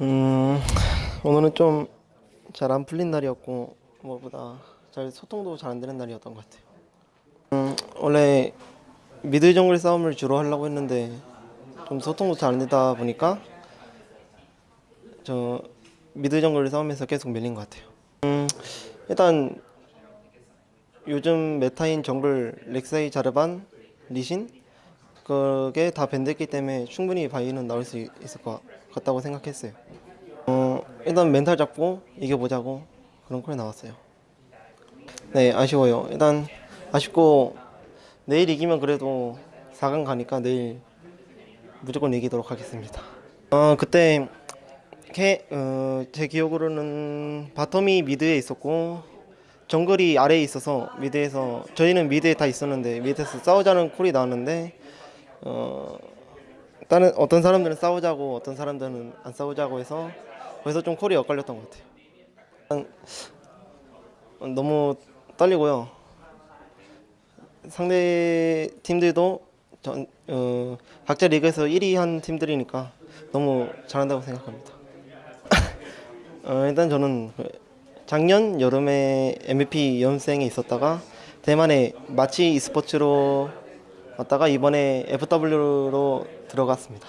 음 오늘은 좀 잘 안 풀린 날이었고 뭐보다 잘 소통도 잘 안 되는 날이었던 것 같아요. 음 원래 mid 정글 싸움을 주로 하려고 했는데 좀 소통도 잘 안 되다 보니까 저 mid 정글 싸움에서 계속 밀린 것 같아요. 음 일단 요즘 meta인 정글 렉사이 자르반 리신 그게 다 ban됐기 때문에 충분히 바이는 나올 수 있- 있을 것 같다고 생각했어요. 어 일단 멘탈 잡고 이겨보자고 그런 call이 나왔어요. 네 아쉬워요. 일단 아쉽고 내일 이기면 그래도 4강 가니까 내일 무조건 이기도록 하겠습니다. 어 그때 캐, 어, 제 기억으로는 bottom이 mid에 있었고 정글이 아래에 있어서 mid에서 저희는 mid에 다 있었는데 mid에서 싸우자는 call이 나왔는데 어 다른 어떤 사람들은 싸우자고 어떤 사람들은 안 싸우자고 해서 거기서 좀 콜이 엇갈렸던 것 같아요. 너무 떨리고요. 상대 팀들도 전, 어, 각자 리그에서 1위 한 팀들이니까 너무 잘한다고 생각합니다. 어, 일단 저는 그 작년 여름에 MVP 연생에 있었다가 대만의 March e스포츠로 왔다가 이번에 FW로 들어갔습니다.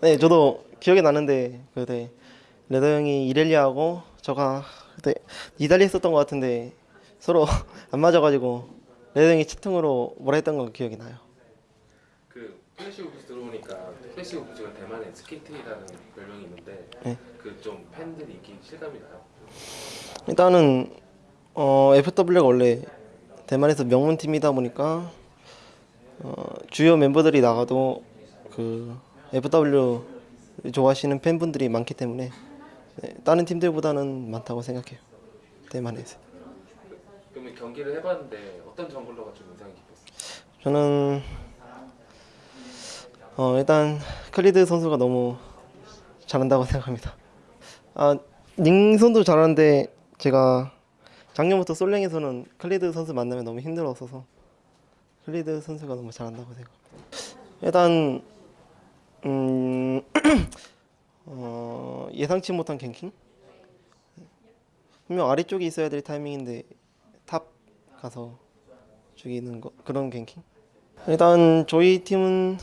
네, 저도 기억이 나는데 그때 레더 형이 이렐리아하고 저가 그때 이달리 했었던 것 같은데 서로 안 맞아가지고 레더 형이 채팅으로 뭐라 했던 거 기억이 나요. 그 Flash Wolves 들어오니까 Flash Wolves가 대만의 SKT라는 별명이 있는데 네. 그좀 팬들이 인기 실감이 나요. 일단은 어, FW가 원래 대만에서 명문 팀이다 보니까 어, 주요 멤버들이 나가도 그 FW 좋아하시는 팬분들이 많기 때문에 네, 다른 팀들보다는 많다고 생각해요. 대만에서. 그러면 경기를 해봤는데 어떤 정글러가 좀 인상이 깊었어요? 저는 어, 일단 클리드 선수가 너무 잘한다고 생각합니다. 아, 닝 선수도 잘하는데 제가 작년부터 솔랭에서는 클리드 선수 만나면 너무 힘들었어서 클리드 선수가 너무 잘한다고 생각합니다. 일단 음, 어, 예상치 못한 ganking 분명 아래쪽에 있어야 될 타이밍인데 top 가서 죽이는 거 그런 ganking 일단 저희 팀은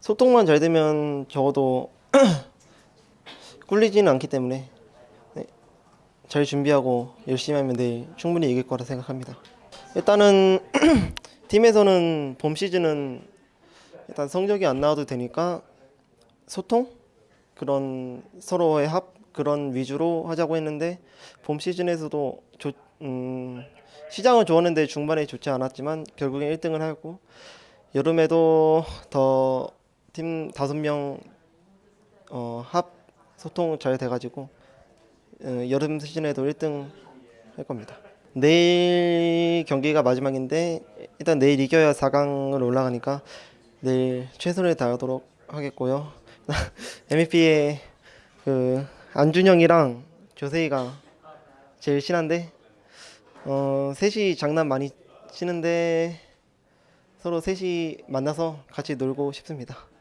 소통만 잘 되면 적어도 꿀리지는 않기 때문에 네, 잘 준비하고 열심히 하면 내일 충분히 이길 거라 생각합니다. 일단은 팀에서는 봄 시즌은 일단 성적이 안 나와도 되니까 소통 그런 서로의 합 그런 위주로 하자고 했는데 봄 시즌에서도 좋, 음, 시장은 좋았는데 중반에 좋지 않았지만 결국엔 1등을 하고 여름에도 더 팀 다섯 명 어, 합 소통 잘 돼가지고 어, 여름 시즌에도 1등 할 겁니다. 내일 경기가 마지막인데 일단 내일 이겨야 4강을 올라가니까 내일 최선을 다하도록 하겠고요. MVP의 그 안준영이랑 조세희가 제일 친한데 어, 셋이 장난 많이 치는데 서로 셋이 만나서 같이 놀고 싶습니다.